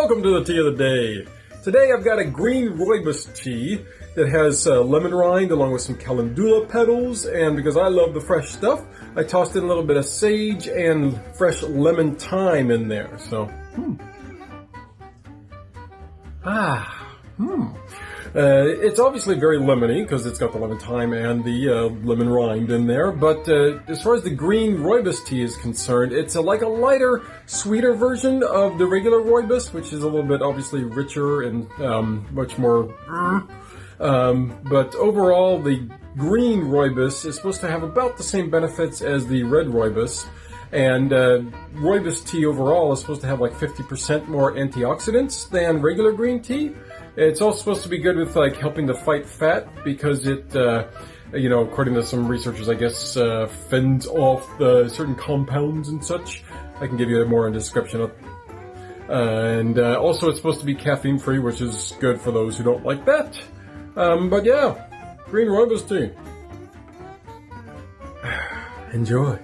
Welcome to the tea of the day. Today I've got a green rooibos tea that has uh, lemon rind along with some calendula petals and because I love the fresh stuff, I tossed in a little bit of sage and fresh lemon thyme in there. So, hmm. Ah, hmm. Uh, it's obviously very lemony because it's got the lemon thyme and the uh, lemon rind in there. But uh, as far as the green rooibos tea is concerned, it's a, like a lighter, sweeter version of the regular rooibos, which is a little bit obviously richer and um, much more. Um, but overall, the green rooibos is supposed to have about the same benefits as the red rooibos. And uh, rooibos tea overall is supposed to have like 50% more antioxidants than regular green tea. It's also supposed to be good with like helping to fight fat because it, uh, you know, according to some researchers, I guess, uh, fends off the certain compounds and such. I can give you more in description of. and uh, also, it's supposed to be caffeine free, which is good for those who don't like that. Um, but yeah, green rooibos tea. Enjoy.